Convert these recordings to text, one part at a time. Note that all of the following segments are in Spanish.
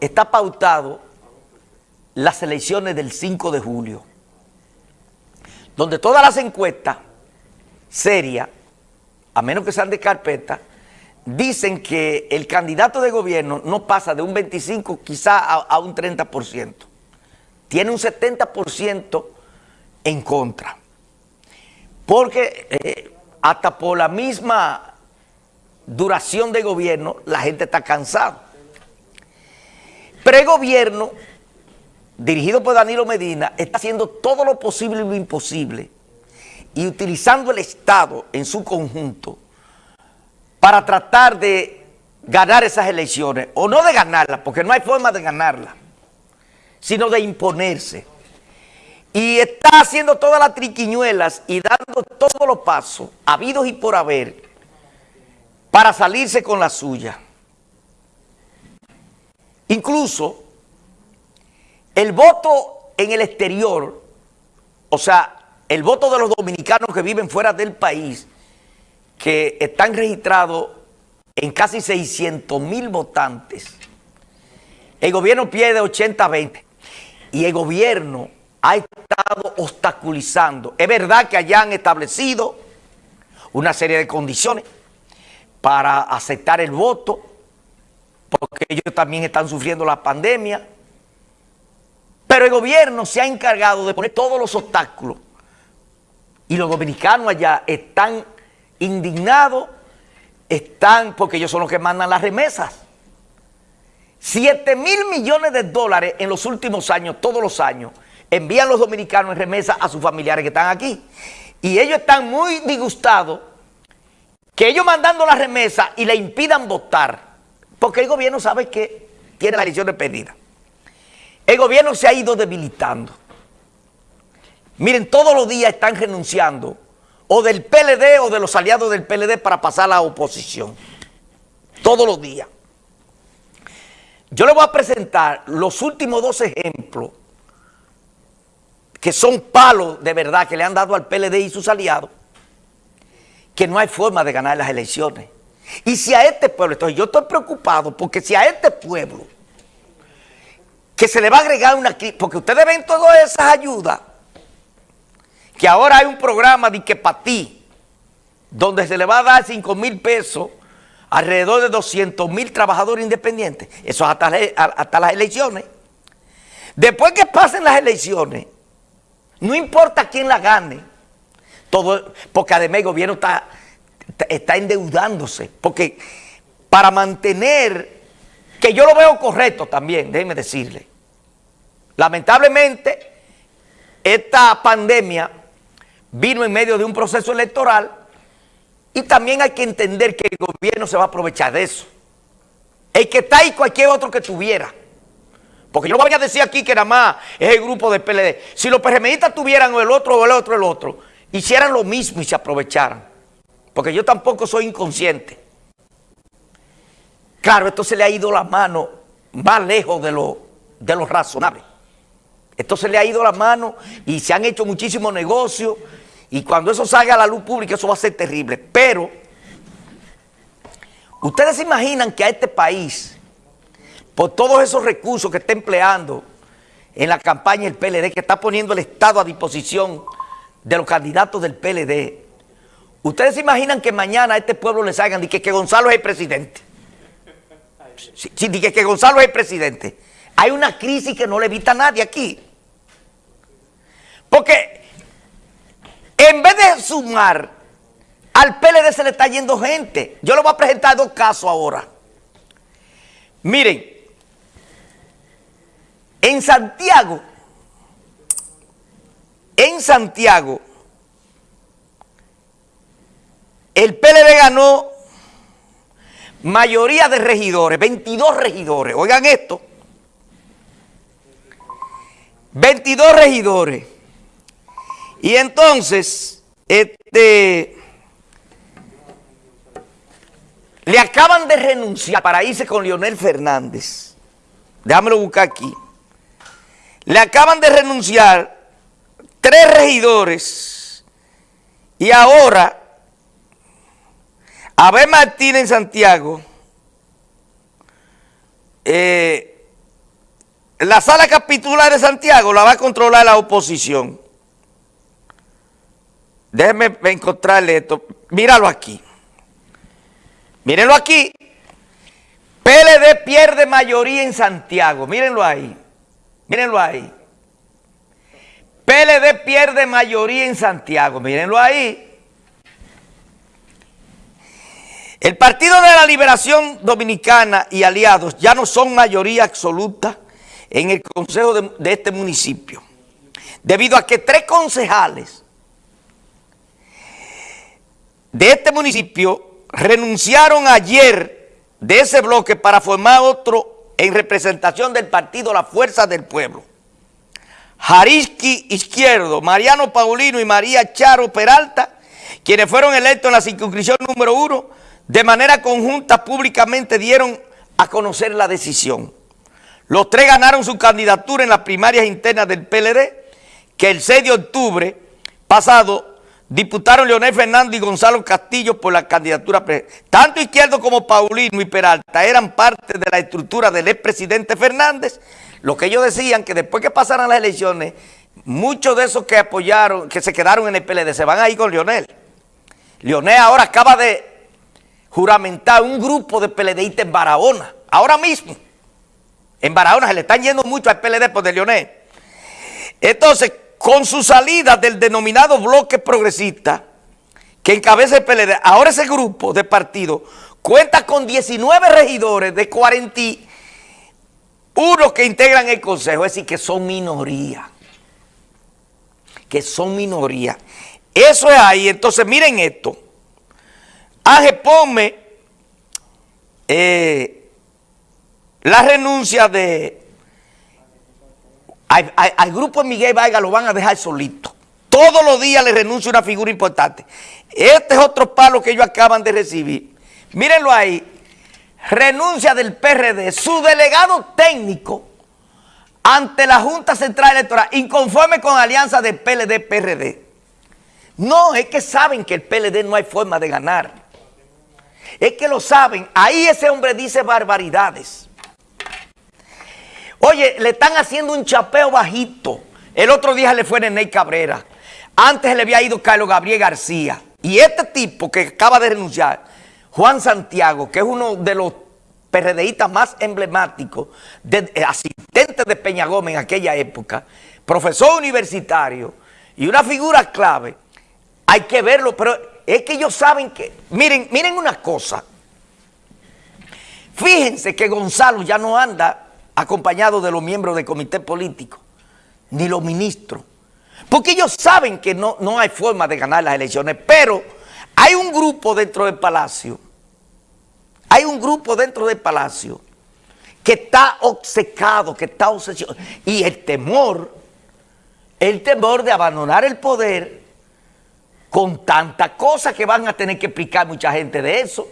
está pautado las elecciones del 5 de julio, donde todas las encuestas serias, a menos que sean de carpeta, dicen que el candidato de gobierno no pasa de un 25 quizá a, un 30%. Tiene un 70% en contra. Porque eh, hasta por la misma duración de gobierno, la gente está cansada. Pre-gobierno, dirigido por Danilo Medina, está haciendo todo lo posible y lo imposible y utilizando el Estado en su conjunto para tratar de ganar esas elecciones, o no de ganarlas, porque no hay forma de ganarlas, sino de imponerse. Y está haciendo todas las triquiñuelas y dando todos los pasos, habidos y por haber, para salirse con la suya. Incluso el voto en el exterior, o sea, el voto de los dominicanos que viven fuera del país, que están registrados en casi 600 mil votantes, el gobierno pierde 80-20 y el gobierno ha estado obstaculizando. Es verdad que allá han establecido una serie de condiciones para aceptar el voto, porque ellos también están sufriendo la pandemia, pero el gobierno se ha encargado de poner todos los obstáculos y los dominicanos allá están indignados, están, porque ellos son los que mandan las remesas. 7 mil millones de dólares en los últimos años, todos los años, envían los dominicanos en remesas a sus familiares que están aquí. Y ellos están muy disgustados que ellos mandando la remesa y le impidan votar, porque el gobierno sabe que tiene la elección perdida. El gobierno se ha ido debilitando. Miren, todos los días están renunciando o del PLD o de los aliados del PLD para pasar a la oposición. Todos los días. Yo les voy a presentar los últimos dos ejemplos que son palos de verdad que le han dado al PLD y sus aliados, que no hay forma de ganar las elecciones. Y si a este pueblo, entonces yo estoy preocupado porque si a este pueblo que se le va a agregar una porque ustedes ven todas esas ayudas que ahora hay un programa de que para ti, donde se le va a dar 5 mil pesos alrededor de 200 mil trabajadores independientes. Eso hasta, hasta las elecciones. Después que pasen las elecciones, no importa quién la gane, todo, porque además el gobierno está, está endeudándose, porque para mantener, que yo lo veo correcto también, déjenme decirle, lamentablemente esta pandemia vino en medio de un proceso electoral y también hay que entender que el gobierno se va a aprovechar de eso. El que está ahí cualquier otro que tuviera. Porque yo no voy a decir aquí que nada más es el grupo del PLD. Si los PRMistas tuvieran el otro o el otro el otro, hicieran lo mismo y se aprovecharan. Porque yo tampoco soy inconsciente. Claro, esto se le ha ido la mano más lejos de lo, de lo razonable. Esto se le ha ido la mano y se han hecho muchísimos negocios y cuando eso salga a la luz pública eso va a ser terrible. Pero, ustedes se imaginan que a este país, por todos esos recursos que está empleando en la campaña del PLD, que está poniendo el Estado a disposición de los candidatos del PLD, ustedes se imaginan que mañana a este pueblo le salgan y que, Gonzalo es el presidente. Sí, que, que Gonzalo es el presidente. Hay una crisis que no le evita a nadie aquí. Porque en vez de sumar, al PLD se le está yendo gente. Yo le voy a presentar dos casos ahora. Miren, en Santiago, en Santiago, el PLD ganó mayoría de regidores, 22 regidores. Oigan esto. 22 regidores. Y entonces, este, le acaban de renunciar para irse con Leonel Fernández. Déjamelo buscar aquí. Le acaban de renunciar tres regidores y ahora Abel Martínez en Santiago, eh, la sala capitular de Santiago la va a controlar la oposición. Déjenme encontrarle esto. Míralo aquí. Mírenlo aquí. PLD pierde mayoría en Santiago. Mírenlo ahí. Mírenlo ahí. PLD pierde mayoría en Santiago. Mírenlo ahí. El Partido de la Liberación Dominicana y aliados ya no son mayoría absoluta en el consejo de, este municipio. Debido a que tres concejales de este municipio renunciaron ayer de ese bloque para formar otro en representación del partido La Fuerza del Pueblo. Jariski Izquierdo, Mariano Paulino y María Charo Peralta, quienes fueron electos en la circunscripción número uno, de manera conjunta públicamente dieron a conocer la decisión. Los tres ganaron su candidatura en las primarias internas del PLD, que el 6 de octubre pasado diputaron Leonel Fernández y Gonzalo Castillo por la candidatura. Tanto Izquierdo como Paulino y Peralta eran parte de la estructura del expresidente Fernández. Lo que ellos decían que después que pasaran las elecciones, muchos de esos que apoyaron, que se quedaron en el PLD, se van a ir con Leonel. Leonel ahora acaba de juramentar un grupo de PLDistas en Barahona, ahora mismo. En Barahona se le están yendo mucho al PLD por de Leonel. Entonces, con su salida del denominado bloque progresista que encabeza el PLD, ahora ese grupo de partido cuenta con 19 regidores de 41 que integran el consejo, es decir, que son minoría, que son minoría. Eso es ahí, entonces miren esto, Ángel Pome, eh, la renuncia de al, grupo de Miguel Vargas lo van a dejar solito. Todos los días le renuncia una figura importante. Este es otro palo que ellos acaban de recibir. Mírenlo ahí. Renuncia del PRD, su delegado técnico ante la Junta Central Electoral, inconforme con alianza del PLD-PRD. No, es que saben que el PLD no hay forma de ganar. Es que lo saben. Ahí ese hombre dice barbaridades. Oye, le están haciendo un chapeo bajito. El otro día le fue Ney Cabrera. Antes le había ido Carlos Gabriel García. Y este tipo que acaba de renunciar, Juan Santiago, que es uno de los PRDistas más emblemáticos, de, eh, asistente de Peña Gómez en aquella época, profesor universitario y una figura clave, hay que verlo, pero es que ellos saben que, miren, miren una cosa, fíjense que Gonzalo ya no anda acompañado de los miembros del comité político, ni los ministros. Porque ellos saben que no, no hay forma de ganar las elecciones, pero hay un grupo dentro del palacio, hay un grupo dentro del palacio que está obcecado, que está obsesionado. Y el temor, el temor de abandonar el poder con tanta cosa que van a tener que explicar mucha gente de eso.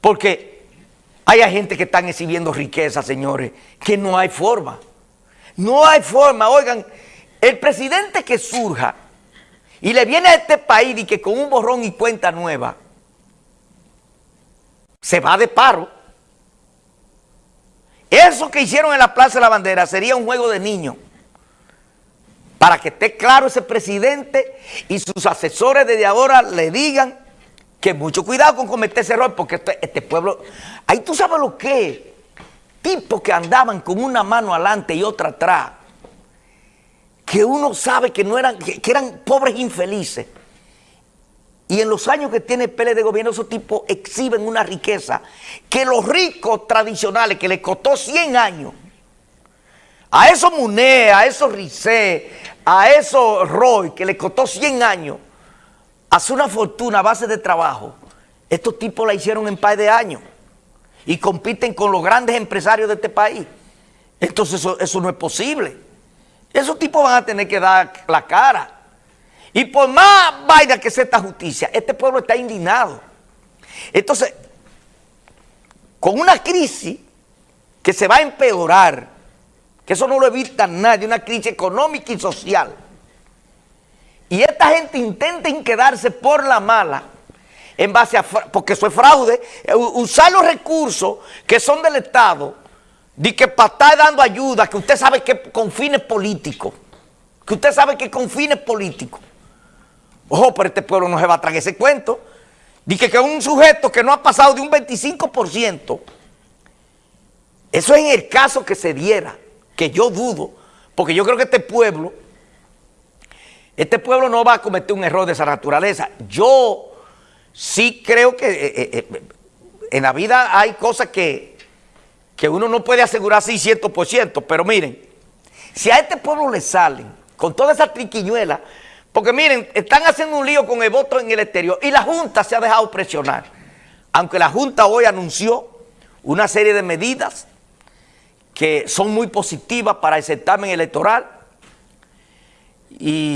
Porque hay gente que están exhibiendo riqueza, señores, que no hay forma. No hay forma. Oigan, el presidente que surja y le viene a este país y que con un borrón y cuenta nueva se va de paro. Eso que hicieron en la Plaza de la Bandera sería un juego de niños. Para que esté claro ese presidente y sus asesores desde ahora le digan que mucho cuidado con cometer ese error, porque este, este, pueblo, ahí tú sabes lo que tipos que andaban con una mano adelante y otra atrás, que uno sabe que no eran, que, eran pobres infelices. Y en los años que tiene el PL de gobierno, esos tipos exhiben una riqueza que los ricos tradicionales, que les costó 100 años, a esos Muné, a esos Ricé, a esos Roy, que les costó 100 años, hace una fortuna a base de trabajo, estos tipos la hicieron en par de años y compiten con los grandes empresarios de este país. Entonces eso, no es posible. Esos tipos van a tener que dar la cara. Y por más vaina que sea esta justicia, este pueblo está indignado. Entonces, con una crisis que se va a empeorar, que eso no lo evita nadie, una crisis económica y social, y esta gente intenta quedarse por la mala, en base a, porque eso es fraude, eh, usar los recursos que son del Estado di que para estar dando ayuda, que usted sabe que con fines políticos, que usted sabe que con fines políticos. Ojo, pero este pueblo no se va a traer ese cuento. Di que, que un sujeto que no ha pasado de un 25%, eso es en el caso que se diera, que yo dudo, porque yo creo que este pueblo, este pueblo no va a cometer un error de esa naturaleza. Yo sí creo que eh, eh, eh, en la vida hay cosas que, que uno no puede asegurar 600%, pero miren, si a este pueblo le salen con toda esa triquiñuela, porque miren, están haciendo un lío con el voto en el exterior y la Junta se ha dejado presionar. Aunque la Junta hoy anunció una serie de medidas que son muy positivas para el certamen electoral. Y